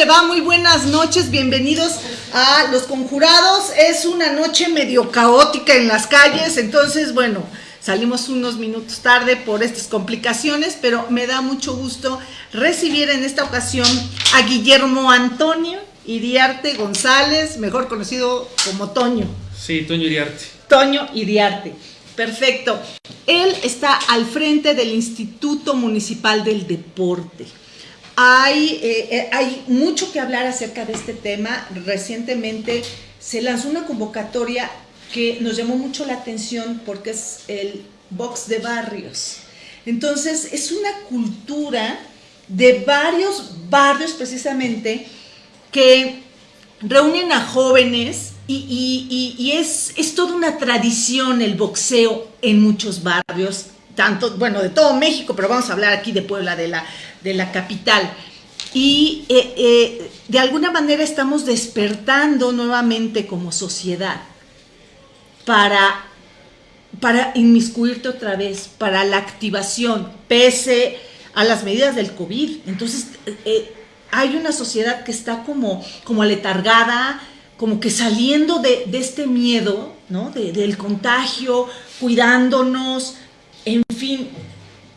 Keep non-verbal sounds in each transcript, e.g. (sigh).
le va? Muy buenas noches, bienvenidos a Los Conjurados. Es una noche medio caótica en las calles, entonces, bueno, salimos unos minutos tarde por estas complicaciones, pero me da mucho gusto recibir en esta ocasión a Guillermo Antonio Iriarte González, mejor conocido como Toño. Sí, Toño Iriarte. Toño Iriarte. Perfecto. Él está al frente del Instituto Municipal del Deporte. Hay, eh, eh, hay mucho que hablar acerca de este tema. Recientemente se lanzó una convocatoria que nos llamó mucho la atención porque es el box de barrios. Entonces, es una cultura de varios barrios precisamente que reúnen a jóvenes y, es, es, toda una tradición el boxeo en muchos barrios, tanto, bueno, de todo México, pero vamos a hablar aquí de Puebla, de la, de la capital. Y eh, eh, de alguna manera estamos despertando nuevamente como sociedad para, para inmiscuirte otra vez, para la activación, pese a las medidas del COVID. Entonces, eh, hay una sociedad que está como, como aletargada, como que saliendo de, este miedo, ¿no? del contagio, cuidándonos, en fin.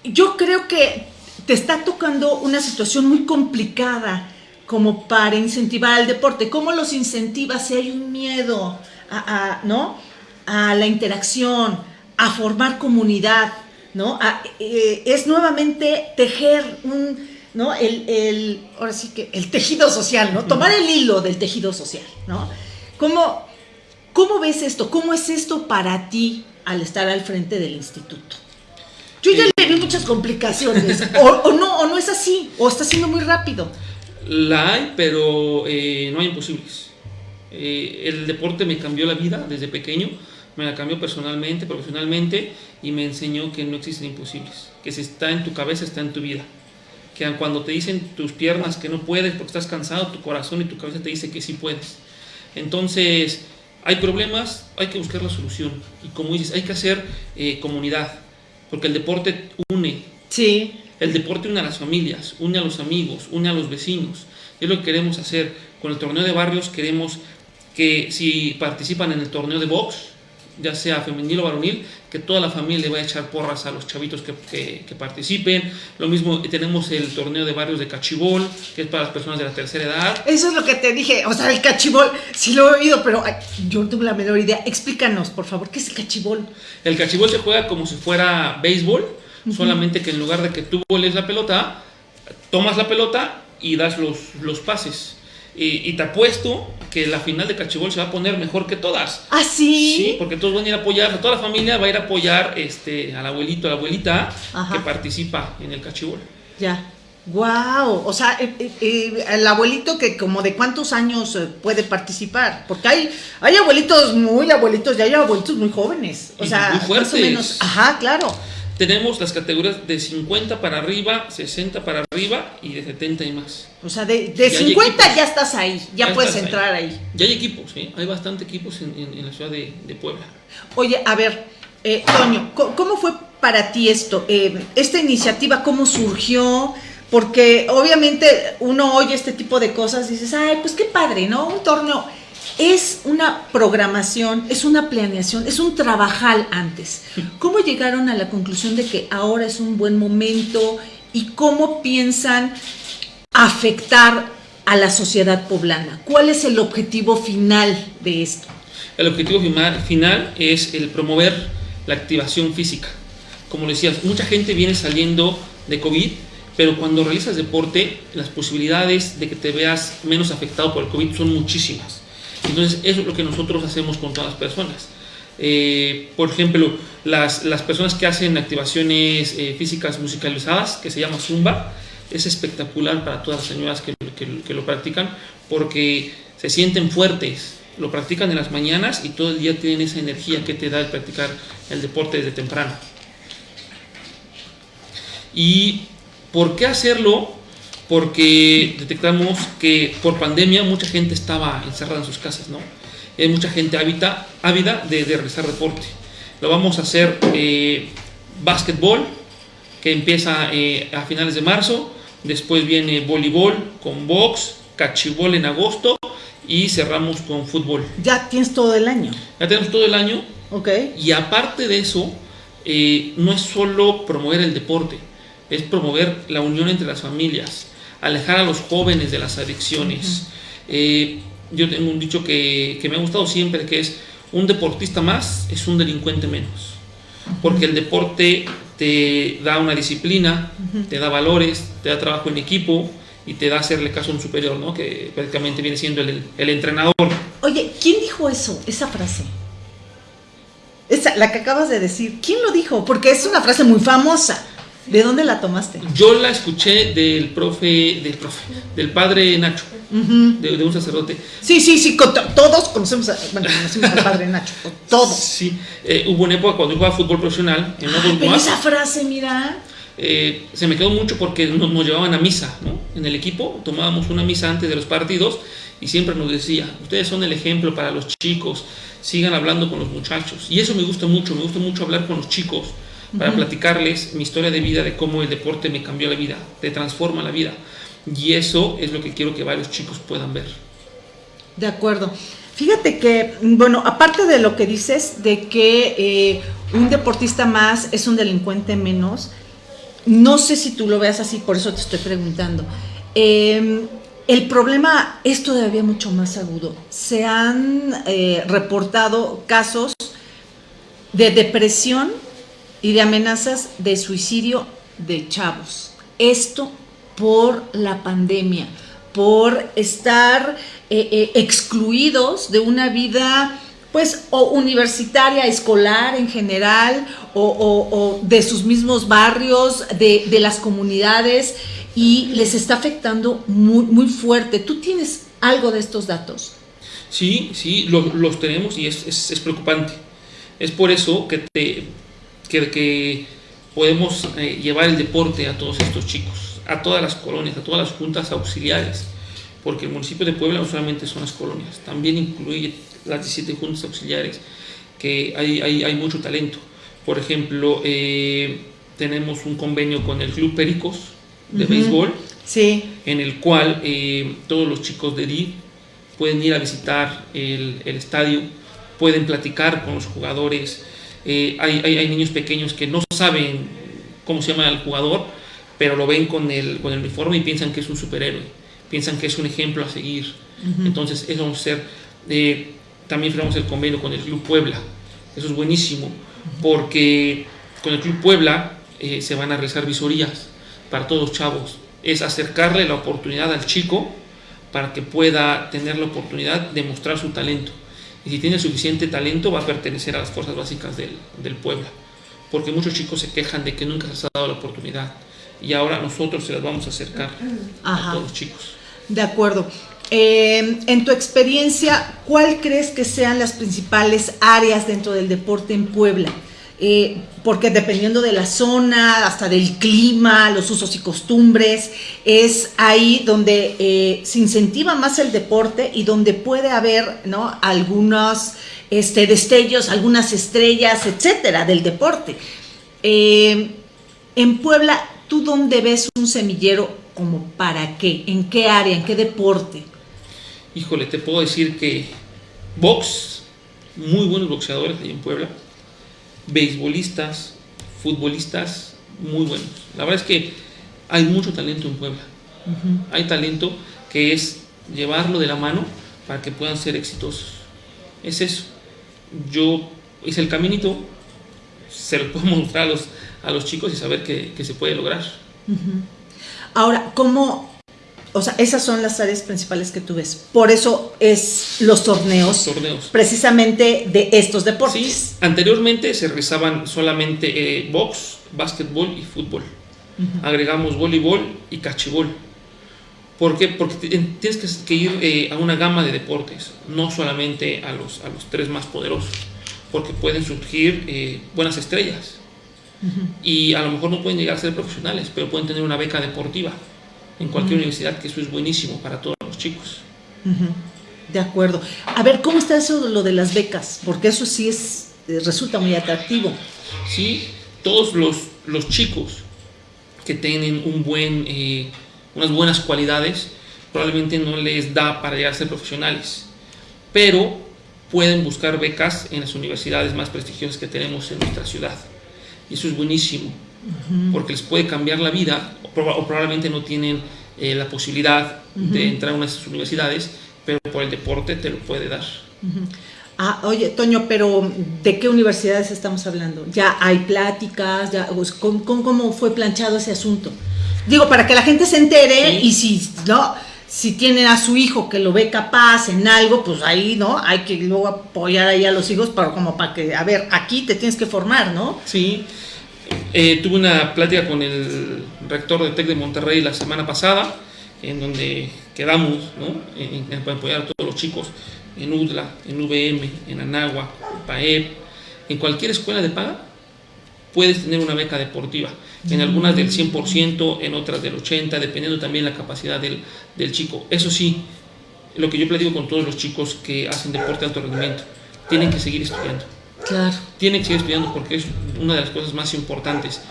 Yo creo que te está tocando una situación muy complicada como para incentivar al deporte. ¿Cómo los incentivas si hay un miedo a, ¿no? a la interacción, a formar comunidad? ¿no? Eh, es nuevamente tejer un, ¿no? El, el, ahora sí que el tejido social, ¿no? Tomar el hilo del tejido social, ¿no? ¿Cómo, cómo ves esto? ¿Cómo es esto para ti al estar al frente del instituto? Yo ya muchas complicaciones, (laughs) o, no, o no es así, o está siendo muy rápido. La hay, pero eh, no hay imposibles. Eh, el deporte me cambió la vida desde pequeño, me la cambió personalmente, profesionalmente, y me enseñó que no existen imposibles, que si está en tu cabeza, está en tu vida que cuando te dicen tus piernas que no puedes porque estás cansado, tu corazón y tu cabeza te dice que sí puedes. Entonces, hay problemas, hay que buscar la solución. Y como dices, hay que hacer eh, comunidad, porque el deporte une. Sí. El deporte une a las familias, une a los amigos, une a los vecinos. Es lo que queremos hacer. Con el torneo de barrios queremos que si participan en el torneo de box, ya sea femenil o varonil, que toda la familia le vaya a echar porras a los chavitos que, que, participen. Lo mismo tenemos el torneo de barrios de cachibol, que es para las personas de la tercera edad. Eso es lo que te dije, o sea, el cachibol, sí lo he oído, pero yo no tengo la menor idea. Explícanos, por favor, ¿qué es el cachibol? El cachibol se juega como si fuera béisbol, solamente que en lugar de que tú voles la pelota, tomas la pelota y das los, los pases. Y, te apuesto que la final de Cachibol se va a poner mejor que todas. ¿Ah, sí? Sí, porque todos van a ir a apoyar, toda la familia va a ir a apoyar este, al abuelito, a la abuelita que participa en el Cachibol. Ya. Wow, o sea, eh, eh, eh, el abuelito que como de cuántos años puede participar, porque hay hay abuelitos muy abuelitos y hay abuelitos muy jóvenes, o sea, muy fuertes. más o menos, ajá, claro. Tenemos las categorías de 50 para arriba, 60 para arriba y de 70 y más. O sea, de, 50 ya estás ahí, ya, puedes entrar ahí. Ya hay equipos, ¿eh? hay bastante equipos en, la ciudad de, Puebla. Oye, a ver, eh, Toño, ¿cómo fue para ti esto? Eh, ¿Esta iniciativa cómo surgió? Porque obviamente uno oye este tipo de cosas y dices, ay, pues qué padre, ¿no? Un torneo es una programación, es una planeación, es un trabajar antes. ¿Cómo llegaron a la conclusión de que ahora es un buen momento y cómo piensan afectar a la sociedad poblana? ¿Cuál es el objetivo final de esto? El objetivo final es el promover la activación física. Como decías, mucha gente viene saliendo de COVID, pero cuando realizas deporte, las posibilidades de que te veas menos afectado por el COVID son muchísimas. Entonces, eso es lo que nosotros hacemos con todas las personas. Eh, por ejemplo, las, las, personas que hacen activaciones eh, físicas musicalizadas, que se llama Zumba, es espectacular para todas las señoras que, que, lo practican porque se sienten fuertes, lo practican en las mañanas y todo el día tienen esa energía que te da el practicar el deporte desde temprano. ¿Y por qué hacerlo? Porque detectamos que por pandemia mucha gente estaba encerrada en sus casas, ¿no? Hay mucha gente ávida, ávida de, realizar deporte. Lo vamos a hacer eh, básquetbol, que empieza eh, a finales de marzo, después viene voleibol con box, cachibol en agosto y cerramos con fútbol. Ya tienes todo el año. Ya tenemos todo el año. Ok. Y aparte de eso, eh, no es solo promover el deporte, es promover la unión entre las familias, alejar a los jóvenes de las adicciones. Eh, yo tengo un dicho que, que me ha gustado siempre, que es un deportista más es un delincuente menos. Porque el deporte te da una disciplina, te da valores, te da trabajo en equipo y te da hacerle caso a un superior, ¿no? Que prácticamente viene siendo el, el entrenador. Oye, ¿quién dijo eso, esa frase? Esa, la que acabas de decir, ¿quién lo dijo? Porque es una frase muy famosa. ¿De dónde la tomaste? Yo la escuché del profe, del profe, del padre Nacho, de, de un sacerdote. Sí, sí, sí, con todos conocemos, a, bueno, conocemos al padre Nacho, todos. Sí, eh, hubo una época cuando yo jugaba fútbol profesional en Ay, pero esa frase, mira. eh, se me quedó mucho porque nos, nos llevaban a misa, ¿no? En el equipo tomábamos una misa antes de los partidos y siempre nos decía, ustedes son el ejemplo para los chicos, sigan hablando con los muchachos. Y eso me gusta mucho, me gusta mucho hablar con los chicos para platicarles mi historia de vida, de cómo el deporte me cambió la vida, te transforma la vida. Y eso es lo que quiero que varios chicos puedan ver. De acuerdo. Fíjate que, bueno, aparte de lo que dices, de que eh, un deportista más es un delincuente menos, no sé si tú lo veas así, por eso te estoy preguntando. Eh, el problema es todavía mucho más agudo. Se han eh, reportado casos de depresión y de amenazas de suicidio de chavos. Esto por la pandemia, por estar eh, eh, excluidos de una vida pues o universitaria, escolar en general, o, de sus mismos barrios, de, las comunidades, y les está afectando muy, muy fuerte. ¿Tú tienes algo de estos datos? Sí, sí, lo- los tenemos y es- es preocupante. Es por eso que, te, que, que podemos eh, llevar el deporte a todos estos chicos, a todas las colonias, a todas las juntas auxiliares, porque el municipio de Puebla no solamente son las colonias, también incluye las 17 juntas auxiliares, que hay, hay, hay mucho talento. Por ejemplo, eh, tenemos un convenio con el Club Pericos de Ujú. béisbol, Sí. en el cual eh, todos los chicos de DIV pueden ir a visitar el, el estadio, pueden platicar con los jugadores. Eh, hay, hay- hay niños pequeños que no saben cómo se llama el jugador, pero lo ven con el, con el uniforme y piensan que es un superhéroe, piensan que es un ejemplo a seguir. Entonces, eso vamos a hacer. Eh, también firmamos el convenio con el Club Puebla. Eso es buenísimo, porque con el Club Puebla eh, se van a realizar visorías para todos los chavos. Es acercarle la oportunidad al chico para que pueda tener la oportunidad de mostrar su talento. Y si tiene suficiente talento, va a pertenecer a las fuerzas básicas del, del Puebla. Porque muchos chicos se quejan de que nunca se les ha dado la oportunidad. Y ahora nosotros se las vamos a acercar Ajá. a todos los chicos. De acuerdo. Eh, en tu experiencia, ¿cuál crees que sean las principales áreas dentro del deporte en Puebla? Eh, porque dependiendo de la zona, hasta del clima, los usos y costumbres, es ahí donde eh, se incentiva más el deporte y donde puede haber ¿no? algunos este, destellos, algunas estrellas, etcétera, del deporte. Eh, en Puebla, ¿tú dónde ves un semillero como para qué? ¿En qué área? ¿En qué deporte? Híjole, te puedo decir que box, muy buenos boxeadores ahí en Puebla, beisbolistas, futbolistas, muy buenos. La verdad es que hay mucho talento en Puebla. Hay talento que es llevarlo de la mano para que puedan ser exitosos. Es eso. Yo hice el caminito, se lo puedo (laughs) mostrar a los, a los chicos y saber que, que se puede lograr. Ahora, ¿cómo? O sea, esas son las áreas principales que tú ves. Por eso es los torneos, Torneos. precisamente de estos deportes. Sí, anteriormente se realizaban solamente eh, box, básquetbol y fútbol. Agregamos voleibol y cachibol. ¿Por qué? Porque tienes que, que ir eh, a una gama de deportes, no solamente a los, a los tres más poderosos, porque pueden surgir eh, buenas estrellas. Y a lo mejor no pueden llegar a ser profesionales, pero pueden tener una beca deportiva en cualquier universidad, que eso es buenísimo para todos los chicos. Ujú, De acuerdo. A ver, ¿cómo está eso de lo de las becas? Porque eso sí es eh, resulta muy atractivo. ¿sí? Todos los, los chicos que tienen un buen, eh, unas buenas cualidades probablemente no les da para llegar a ser profesionales, pero pueden buscar becas en las universidades más prestigiosas que tenemos en nuestra ciudad. Y eso es buenísimo, porque les puede cambiar la vida, o, probablemente no tienen eh, la posibilidad de entrar a una de esas universidades, pero por el deporte te lo puede dar. Ah, oye, Toño, pero ¿de qué universidades estamos hablando? ¿Ya hay pláticas? Ya, ¿con, cómo fue planchado ese asunto? Digo, para que la gente se entere y si, ¿no? Si tienen a su hijo que lo ve capaz en algo, pues ahí, ¿no? Hay que luego apoyar ahí a los hijos para, como para que, a ver, aquí te tienes que formar, ¿no? Sí. Eh, tuve una plática con el rector de TEC de Monterrey la semana pasada, en donde quedamos, ¿no? En, en apoyar a todos los chicos en UDLA, en UVM, en Anagua, en PAEP, en cualquier escuela de paga, puedes tener una beca deportiva. En algunas del 100%, en otras del 80%, dependiendo también la capacidad del, del chico. Eso sí, lo que yo platico con todos los chicos que hacen deporte de alto rendimiento, tienen que seguir estudiando. Claro. Tienen que seguir estudiando porque es una de las cosas más importantes.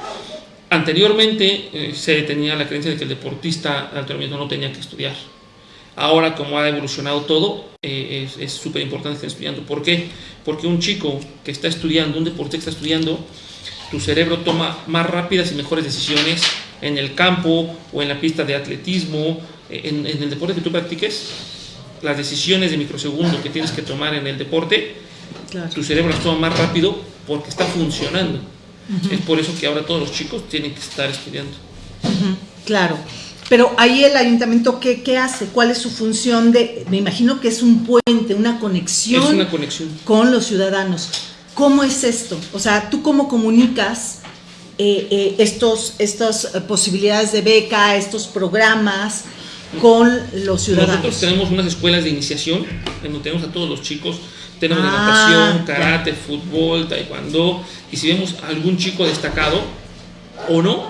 Anteriormente eh, se tenía la creencia de que el deportista de alto no tenía que estudiar Ahora, como ha evolucionado todo, eh, es súper importante estén estudiando. ¿Por qué? Porque un chico que está estudiando, un deporte que está estudiando, tu cerebro toma más rápidas y mejores decisiones en el campo o en la pista de atletismo, eh, en, el deporte que tú practiques, las decisiones de microsegundo que tienes que tomar en el deporte, tu cerebro las toma más rápido porque está funcionando. Es por eso que ahora todos los chicos tienen que estar estudiando. Claro. Pero ahí el ayuntamiento, ¿qué, ¿qué, hace? ¿Cuál es su función de, me imagino que es un puente, una conexión, es una conexión. con los ciudadanos? ¿Cómo es esto? O sea, ¿tú cómo comunicas eh, eh, estos, estas posibilidades de beca, estos programas con los ciudadanos? Nosotros tenemos unas escuelas de iniciación en donde tenemos a todos los chicos. Tenemos ah, natación, karate, fútbol, taekwondo. Y si vemos algún chico destacado o no,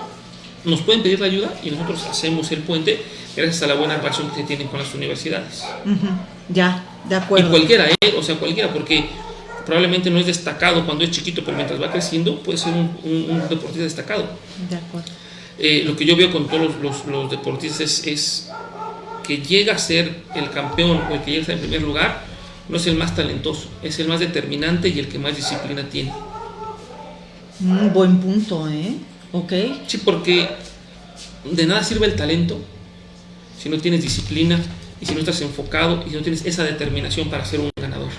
nos pueden pedir la ayuda y nosotros hacemos el puente gracias a la buena relación que tienen con las universidades. Ya, de acuerdo. Y cualquiera, ¿eh? o sea, cualquiera, porque probablemente no es destacado cuando es chiquito, pero mientras va creciendo puede ser un, deportista destacado. De acuerdo. Eh, lo que yo veo con todos los, deportistas es, que llega a ser el campeón o el que llega a ser en primer lugar, no es el más talentoso, es el más determinante y el que más disciplina tiene. Un buen punto, ¿eh? Ok. Sí, porque de nada sirve el talento si no tienes disciplina y si no estás enfocado y si no tienes esa determinación para ser un ganador.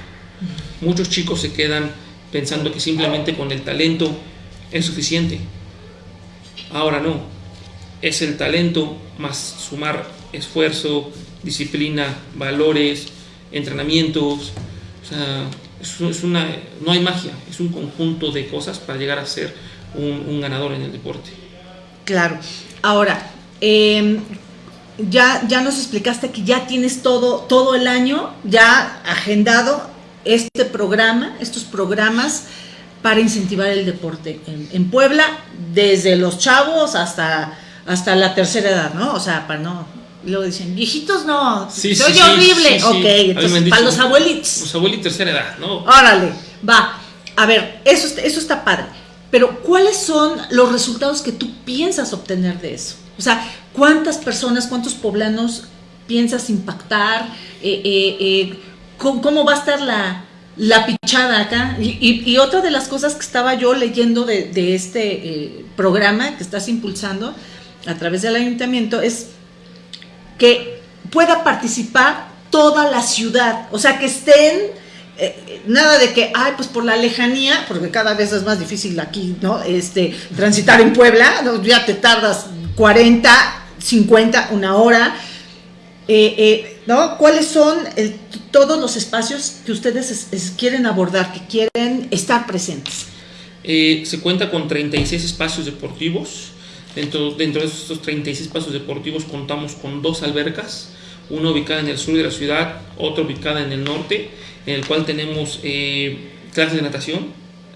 Muchos chicos se quedan pensando que simplemente con el talento es suficiente. Ahora no. Es el talento más sumar esfuerzo, disciplina, valores, entrenamientos. O sea, es una, no hay magia, es un conjunto de cosas para llegar a ser un, ganador en el deporte. Claro. Ahora, em, ya, ya nos explicaste que ya tienes todo, todo el año ya agendado este programa, estos programas para incentivar el deporte en, Puebla, desde los chavos hasta, hasta la tercera edad, ¿no? O sea, para no, lo dicen, viejitos no, sí, soy horrible. ok, entonces para los abuelitos. Los abuelitos tercera edad, ¿no? Órale, va. A ver, eso, eso está padre. Pero ¿cuáles son los resultados que tú piensas obtener de eso? O sea, ¿cuántas personas, cuántos poblanos piensas impactar? Eh, eh, eh, ¿cómo, va a estar la, la pichada acá? Y, otra de las cosas que estaba yo leyendo de, de este programa que estás impulsando a través del ayuntamiento es que pueda participar toda la ciudad, o sea, que estén eh, nada de que, ay, pues por la lejanía, porque cada vez es más difícil aquí, ¿no? Este, transitar en Puebla, ya te tardas 40, 50, una hora. Eh, eh, ¿no? ¿Cuáles son todos los espacios que ustedes quieren abordar, que quieren estar presentes? se cuenta con 36 espacios deportivos. Dentro, dentro de estos 36 espacios deportivos contamos con dos albercas, una ubicada en el sur de la ciudad, otra ubicada en el norte en el cual tenemos eh, clases de natación,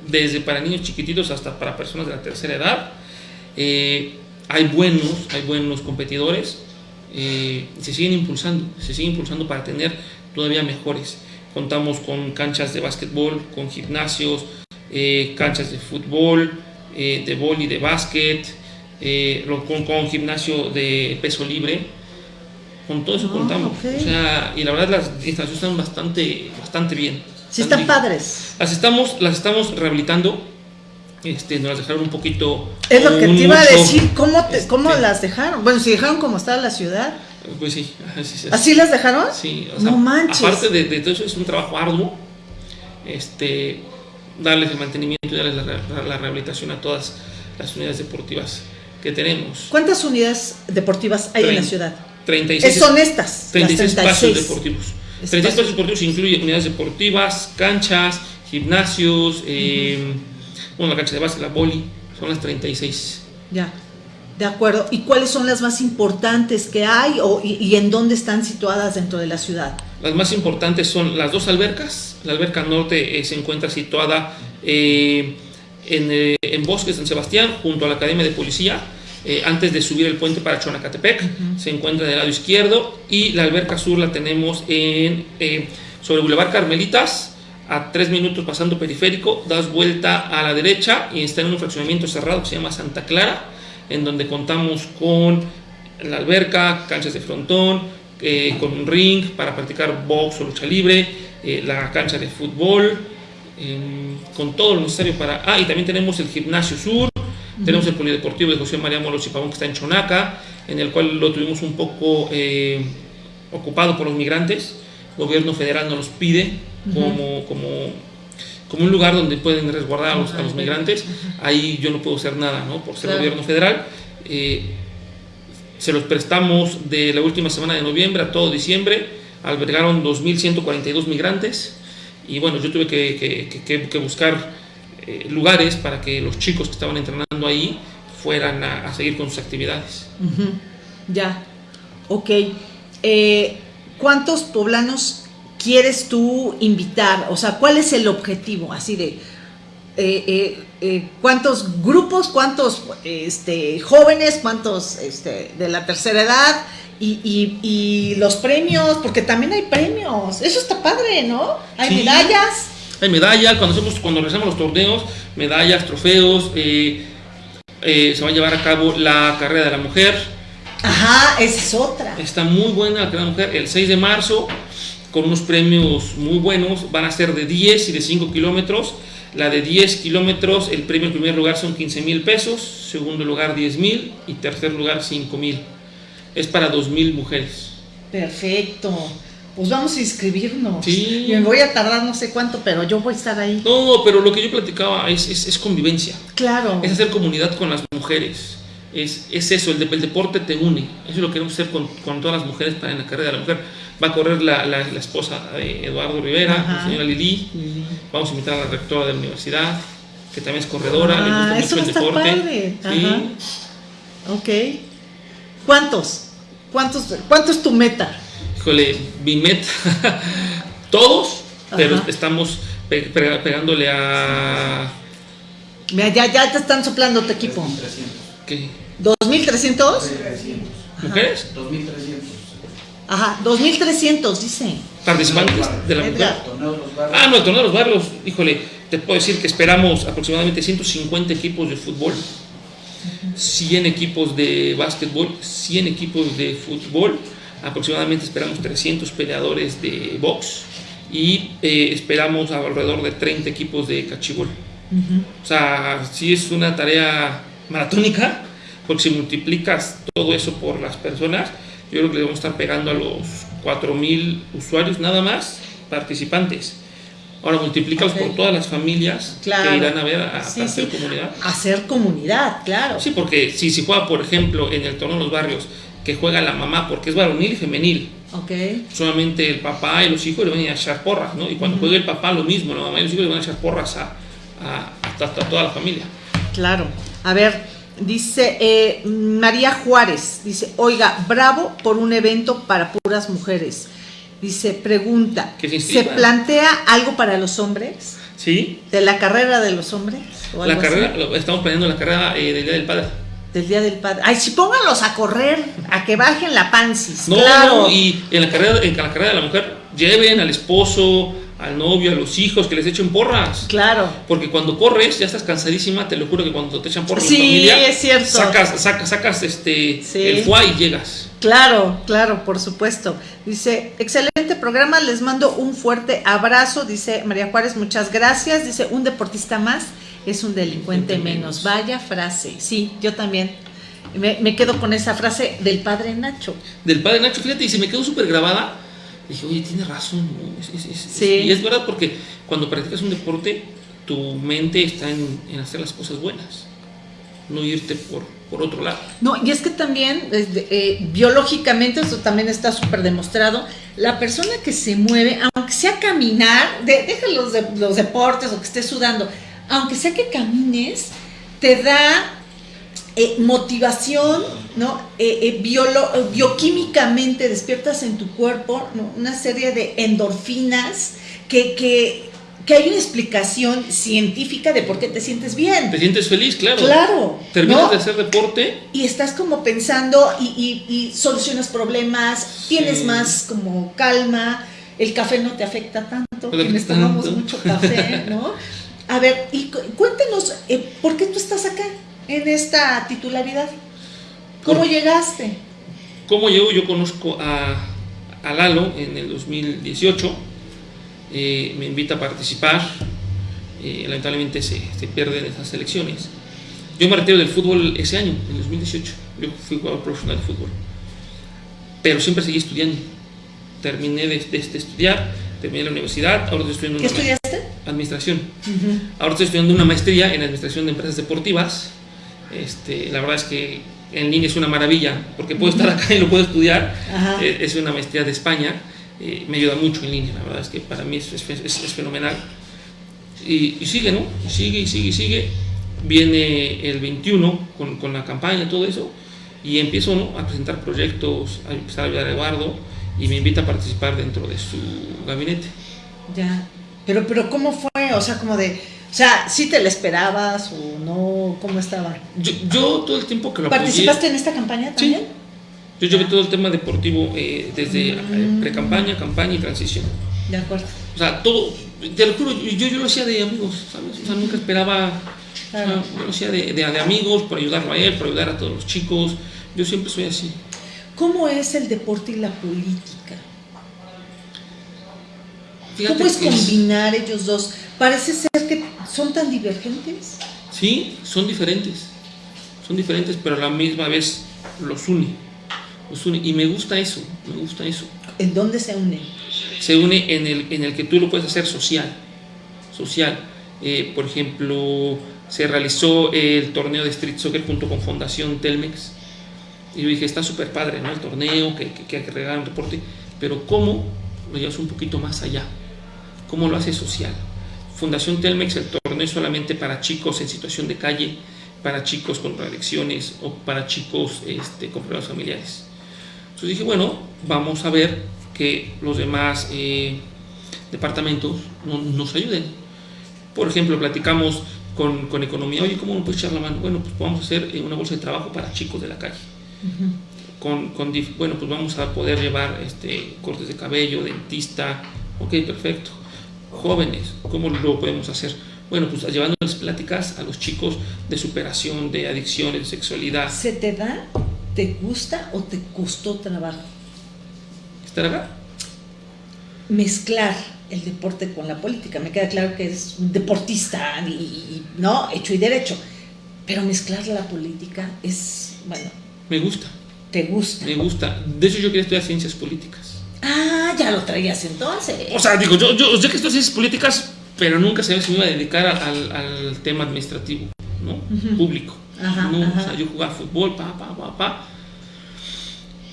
desde para niños chiquititos hasta para personas de la tercera edad. Eh, hay buenos, hay buenos competidores, eh, se siguen impulsando, se siguen impulsando para tener todavía mejores. Contamos con canchas de básquetbol, con gimnasios, canchas de fútbol, de boli, de básquet, con, con gimnasio de peso libre Con todo eso Ah, contamos. O sea, y la verdad las instalaciones están bastante, bastante bien. Sí, están padres. Las estamos, las estamos rehabilitando. Este, nos las dejaron un poquito. Es lo que te iba a decir, ¿cómo, te- cómo este, las dejaron? Bueno, si dejaron como está la ciudad. Pues sí, (laughs) así es. ¿Así las dejaron? Sí, o sea, no manches. aparte de, de todo eso, es un trabajo arduo. Este, darles el mantenimiento y darles la, la- la rehabilitación a todas las unidades deportivas que tenemos. ¿Cuántas unidades deportivas hay en la ciudad? 36, Eh, son estas. 36 las espacios 36. deportivos. Espacios. 36 espacios deportivos incluye unidades deportivas, canchas, gimnasios, eh, bueno, la cancha de base, la boli, son las 36. Ya, de acuerdo. ¿Y cuáles son las más importantes que hay o, y, y en dónde están situadas dentro de la ciudad? Las más importantes son las dos albercas. La alberca norte eh, se encuentra situada eh, en, eh, en Bosque San Sebastián, junto a la Academia de Policía. eh, antes de subir el puente para Chonacatepec, se encuentra del lado izquierdo. Y la alberca sur la tenemos en, eh, sobre Boulevard Carmelitas, a tres minutos pasando periférico. Das vuelta a la derecha y está en un fraccionamiento cerrado que se llama Santa Clara, en donde contamos con la alberca, canchas de frontón, eh, con un ring para practicar box o lucha libre, eh, la cancha de fútbol, con todo lo necesario para... Ah, y también tenemos el gimnasio sur, tenemos el polideportivo de José María Moros y Pavón que está en Chonaca, en el cual lo tuvimos un poco eh, ocupado por los migrantes. El gobierno federal nos los pide como, como, como un lugar donde pueden resguardar a los, a los migrantes. Ahí yo no puedo hacer nada, ¿no? Por ser Claro. gobierno federal. Eh, se los prestamos de la última semana de noviembre a todo diciembre. Albergaron 2.142 migrantes. Y bueno, yo tuve que, que- buscar eh, lugares para que los chicos que estaban entrenando ahí fueran a, seguir con sus actividades. Ya, ok. Eh, ¿Cuántos poblanos quieres tú invitar? O sea, ¿cuál es el objetivo? Así de, eh, ¿cuántos grupos, cuántos este, jóvenes, cuántos este, de la tercera edad? Y, y- y los premios, porque también hay premios. Eso está padre, ¿no? Hay Sí. medallas. Hay medallas, cuando, hacemos, cuando realizamos los torneos, medallas, trofeos. eh, eh, se va a llevar a cabo la carrera de la mujer. Ajá, esa es otra. Está muy buena la carrera de la mujer. El 6 de marzo, con unos premios muy buenos, van a ser de 10 y de 5 kilómetros. La de 10 kilómetros, el premio en primer lugar son 15 mil pesos, segundo lugar 10 mil y tercer lugar 5 mil. Es para 2 mil mujeres. Perfecto. Pues vamos a inscribirnos. Sí. Me voy a tardar no sé cuánto, pero yo voy a estar ahí. No, pero lo que yo platicaba es, es, es convivencia. Claro. es hacer comunidad con las mujeres. Es, es eso, el, de- el deporte te une. Eso es lo que queremos hacer con, con todas las mujeres para en la carrera de la mujer. Va a correr la, la- la esposa de Eduardo Rivera, Ajá. la señora Lili. Vamos a invitar a la rectora de la universidad, que también es corredora, Ah, le eso gusta mucho el está deporte. padre. Sí. Ajá. Ok. ¿Cuántos? ¿Cuántos? ¿Cuánto es tu meta? Híjole, mi meta, (laughs) todos, pero estamos pe- pe- pegándole a. Mira, ya, ya te están soplando tu equipo. 300. ¿Qué? ¿2.300? 300. ¿Mujeres? 2300. Ajá, 2.300, dice. Participantes de la mujer. Ah, no, el torneo de los barrios, híjole, te puedo decir que esperamos aproximadamente 150 equipos de fútbol, 100 equipos de básquetbol, 100 equipos de fútbol, aproximadamente esperamos 300 peleadores de box y eh, esperamos alrededor de 30 equipos de cachibol. O sea, sí es una tarea maratónica, porque si multiplicas todo eso por las personas, yo creo que le vamos a estar pegando a los 4.000 usuarios nada más, participantes. Ahora multiplícalos por todas las familias Claro. que irán a ver a, hacer sí. comunidad. Hacer comunidad, claro. Sí, porque si se juega, por ejemplo, en el torneo de los barrios, que juega la mamá, porque es varonil y femenil, Ok. solamente el papá y los hijos le van a echar porras, ¿no? Y cuando juegue el papá, lo mismo, la mamá y los hijos le van a echar porras a, a- a- a toda la familia. Claro. A ver, dice eh, María Juárez, dice, oiga, bravo por un evento para puras mujeres. Dice, pregunta, se ¿se inscriban. plantea algo para los hombres? ¿Sí? ¿De la carrera de los hombres? ¿O La carrera, lo- estamos planeando la carrera eh, del Día del Padre. Del Día del Padre. Ay, sí, pónganlos a correr, a que bajen la pansis. No, claro. no, y en la, carrera, en la carrera de la mujer, lleven al esposo, al novio, a los hijos, que les echen porras. Claro. Porque cuando corres, ya estás cansadísima, te lo juro que cuando te echan porras en Sí, familia, es cierto. sacas, sacas, sacas este, Sí. el foie y llegas. Claro, claro, por supuesto. Dice, excelente programa, les mando un fuerte abrazo, dice María Juárez, muchas gracias. Dice, un deportista más es un delincuente Delincuente menos. menos. Vaya frase. Sí, yo también. Me, me quedo con esa frase del padre Nacho. Del padre Nacho, fíjate, y se me quedó súper grabada. Dije, oye, tiene razón. ¿no? Es- es- es- Sí. Y es verdad porque cuando practicas un deporte, tu mente está en, en hacer las cosas buenas, no irte por, por otro lado. No, y es que también, eh, biológicamente, esto también está súper demostrado, la persona que se mueve, aunque sea caminar, de, deja los, de- los deportes o que estés sudando, aunque sea que camines, te da eh, motivación, ¿no? Eh, eh, biolo- bioquímicamente despiertas en tu cuerpo ¿no? una serie de endorfinas que, que, que hay una explicación científica de por qué te sientes bien. Te sientes feliz, claro. Claro. Terminas ¿no? de hacer deporte y estás como pensando y, y- y solucionas problemas, tienes Sí. más como calma, el café no te afecta tanto, No te quienes tomamos mucho café, ¿no? A ver, y cu- cuéntenos, eh, ¿por qué tú estás acá en esta titularidad? ¿Cómo Por- llegaste? ¿Cómo llego? Yo conozco a, a Lalo en el 2018, eh, me invita a participar, eh, lamentablemente se, se pierden esas elecciones. Yo me retiro del fútbol ese año, en el 2018, yo fui jugador profesional de fútbol, pero siempre seguí estudiando. Terminé de, de- de estudiar, terminé la universidad, ahora estoy estudiando ¿Qué una estudiaste? administración. Ahora estoy estudiando una maestría en administración de empresas deportivas. Este, la verdad es que en línea es una maravilla, porque puedo estar acá y lo puedo estudiar. Ajá. Eh, es una maestría de España, eh, me ayuda mucho en línea, la verdad es que para mí es, es- es- fenomenal. Y, y sigue, ¿no? Sigue y sigue y sigue. Viene el 21 con, con la campaña, todo eso, y empiezo ¿no? a presentar proyectos, a empezar a ayudar a Eduardo, y me invita a participar dentro de su gabinete. Ya. Pero, pero ¿cómo fue? O sea, como de, o sea, ¿sí te la esperabas o no? ¿Cómo estaba? Yo, yo todo el tiempo que lo apoyé- ¿Participaste en esta campaña Sí. también? Yo llevé todo el tema deportivo eh, desde eh, Mm. pre-campaña, campaña y transición. De acuerdo. O sea, todo, te lo juro, yo, yo lo hacía de amigos, ¿sabes? O sea, nunca esperaba, o sea, Claro. yo lo hacía de, de- de amigos, por ayudarlo a él, por ayudar a todos los chicos. Yo siempre soy así. ¿Cómo es el deporte y la política? Fíjate ¿Cómo es- combinar ellos dos? Parece ser que son tan divergentes. Sí, son diferentes. Son diferentes, pero a la misma vez los une. Los une. Y me gusta eso, me gusta eso. ¿En dónde se unen? se une en el, en el que tú lo puedes hacer social. Social. Eh, por ejemplo, se realizó el torneo de Street Soccer junto con Fundación Telmex. Y yo dije, está súper padre, ¿no? El torneo, que, que, que hay que regalar un deporte. Pero ¿cómo lo llevas un poquito más allá? ¿Cómo lo haces social? Fundación Telmex, el torneo es solamente para chicos en situación de calle, para chicos con adicciones o para chicos este, con problemas familiares. Entonces dije, bueno, vamos a ver que los demás eh, departamentos no- nos ayuden. Por ejemplo, platicamos con, con economía, oye, ¿cómo nos puedes echar la mano? Bueno, pues vamos a hacer eh, una bolsa de trabajo para chicos de la calle. Con, con bueno, pues vamos a poder llevar este, cortes de cabello, dentista, ok, perfecto. Jóvenes, ¿cómo lo podemos hacer? Bueno, pues llevándoles pláticas a los chicos de superación, de adicciones, de sexualidad. ¿Se te da? ¿Te gusta o te costó trabajo? ¿Estar acá? Mezclar el deporte con la política. Me queda claro que eres un deportista y, y- no hecho y derecho. Pero mezclar la política es, bueno, Me gusta, te gusta. me gusta. De hecho, yo quería estudiar ciencias políticas. Ya lo traías entonces. O sea, digo, yo, yo sé que estudio ciencias políticas, pero nunca sabía si me iba a dedicar al, al tema administrativo, ¿no? Público. Ajá, no, ajá. o sea, yo jugaba fútbol, pa, pa, pa, pa.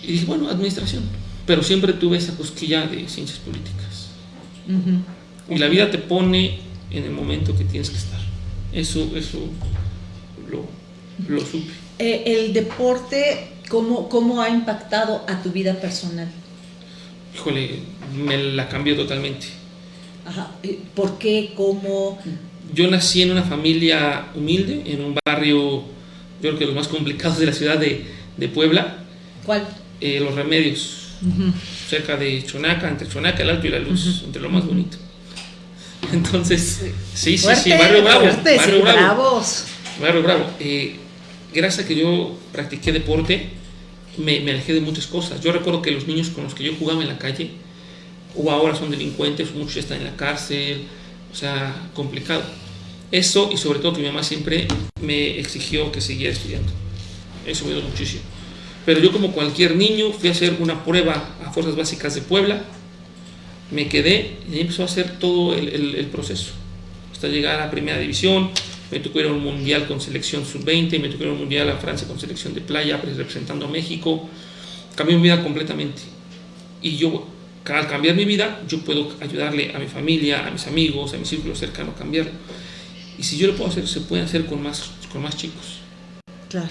Y dije, bueno, administración. Pero siempre tuve esa cosquilla de ciencias políticas. Y la vida te pone en el momento que tienes que estar. Eso, eso lo, lo supe. Eh, el deporte, ¿cómo, ¿cómo ha impactado a tu vida personal? Híjole, me la cambió totalmente. Ajá. ¿Por qué? ¿Cómo? Yo nací en una familia humilde, en un barrio, yo creo que los más complicados de la ciudad de, de Puebla, ¿Cuál? eh, Los Remedios, cerca de Chonaca, entre Chonaca, el Alto y la Luz, entre lo más bonito. (laughs) Entonces, sí, sí, sí, Barrio Bravo. fuerte, Barrio sí, Bravo. bravos. Barrio Bravo. Eh, gracias a que yo practiqué deporte, me, alejé de muchas cosas. Yo recuerdo que los niños con los que yo jugaba en la calle, o ahora son delincuentes, muchos están en la cárcel, o sea, complicado. Eso y sobre todo que mi mamá siempre me exigió que siguiera estudiando. Eso me dio muchísimo. Pero yo como cualquier niño fui a hacer una prueba a Fuerzas Básicas de Puebla, me quedé y empezó a hacer todo el, proceso. Hasta llegar a Primera División, me tocó ir a un mundial con selección sub-20, me tocó ir a un mundial a Francia con selección de playa, pues, representando a México. Cambió mi vida completamente. Y yo, al cambiar mi vida, yo puedo ayudarle a mi familia, a mis amigos, a mi círculo cercano a cambiarlo. Y si yo lo puedo hacer, se puede hacer con más, con más chicos. Claro,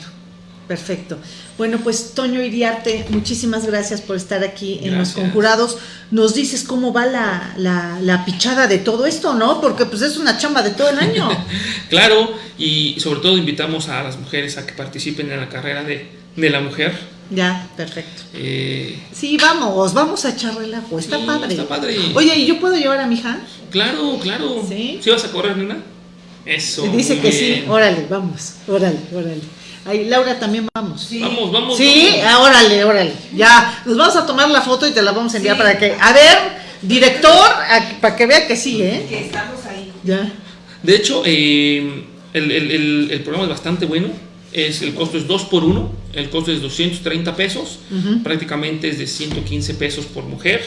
perfecto. Bueno, pues Toño Iriarte, muchísimas gracias por estar aquí en Los. Conjurados. Nos dices cómo va la, la, la pichada de todo esto, ¿no? Porque pues es una chamba de todo el año. (laughs) Claro, y sobre todo invitamos a las mujeres a que participen en la carrera de, de la mujer. ya, perfecto. Eh, Sí, vamos, vamos a echar relajo, está Sí, padre. está padre. Oye, ¿y yo puedo llevar a mi hija? claro, claro. ¿Sí? vas a correr, nena? Eso. Dice que bien. sí, órale, vamos, órale, órale. Ahí, Laura, también vamos. Vamos, vamos. Sí, vamos. ah, órale, órale. Ya, nos vamos a tomar la foto y te la vamos a enviar Sí. para que. A ver, director, a- para que vea que sí, ¿eh? Que estamos ahí. Ya. De hecho, eh, el, el- el- el programa es bastante bueno. Es, el costo es 2 por 1. El costo es 230 pesos. Prácticamente es de 115 pesos por mujer.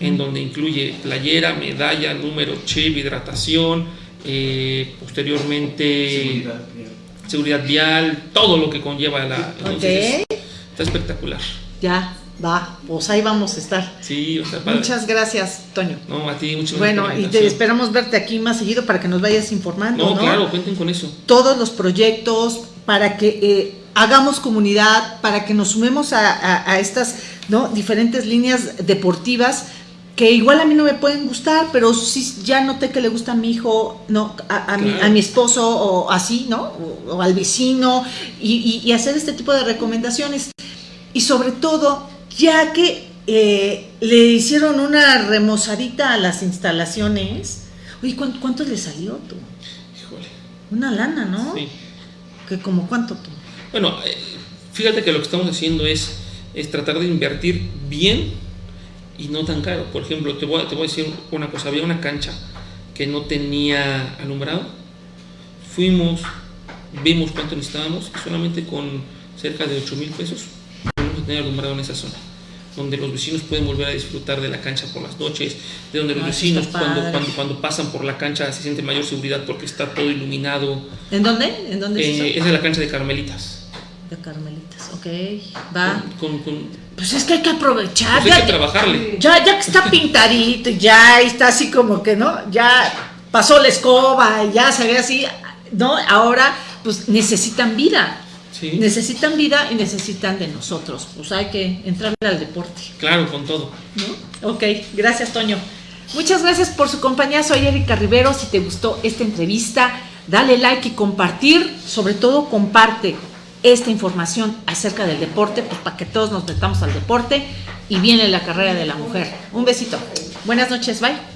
En donde incluye playera, medalla, número, chip, hidratación. eh, posteriormente Seguridad. Seguridad vial, todo lo que conlleva la. entonces, Ok. Está espectacular. Ya, va, pues ahí vamos a estar. Sí, o sea, padre. Muchas gracias, Toño. No, a ti, muchas gracias. Bueno, y te esperamos verte aquí más seguido para que nos vayas informando, No, ¿no? claro, cuenten con eso. Todos los proyectos para que eh, hagamos comunidad, para que nos sumemos a, a- a estas ¿no? diferentes líneas deportivas que igual a mí no me pueden gustar, pero sí ya noté que le gusta a mi hijo, no, a, a mi, a mi esposo o así, ¿no? O, o al vecino y, y- y hacer este tipo de recomendaciones. Y sobre todo, ya que eh, le hicieron una remozadita a las instalaciones, oye, ¿cuánto, cuánto le salió tú? Híjole. Una lana, ¿no? Sí. Que como cuánto tú. Bueno, eh, fíjate que lo que estamos haciendo es, es tratar de invertir bien y no tan caro. Por ejemplo, te voy, a, te voy a decir una cosa. Había una cancha que no tenía alumbrado. Fuimos, vimos cuánto necesitábamos y solamente con cerca de 8 mil pesos podemos tener alumbrado en esa zona. Donde los vecinos pueden volver a disfrutar de la cancha por las noches, de donde los Ah, vecinos cuando, cuando, cuando pasan por la cancha se siente mayor seguridad porque está todo iluminado. ¿En dónde? ¿En dónde es Eh, es de la cancha de Carmelitas. De Carmelitas, ok, va. Con, con- Pues es que hay que aprovechar. pues hay ya, que trabajarle. ya, ya que está pintadito, ya está así como que, ¿no? Ya pasó la escoba, y ya se ve así, ¿no? Ahora, pues necesitan vida. Sí, Necesitan vida y necesitan de nosotros. Pues hay que entrarle al deporte. claro, con todo. ¿no? Ok, gracias Toño. Muchas gracias por su compañía. Soy Erika Rivero. Si te gustó esta entrevista, dale like y compartir. Sobre todo, comparte esta información acerca del deporte, pues para que todos nos metamos al deporte y viene la carrera de la mujer. Un besito. Buenas noches, bye.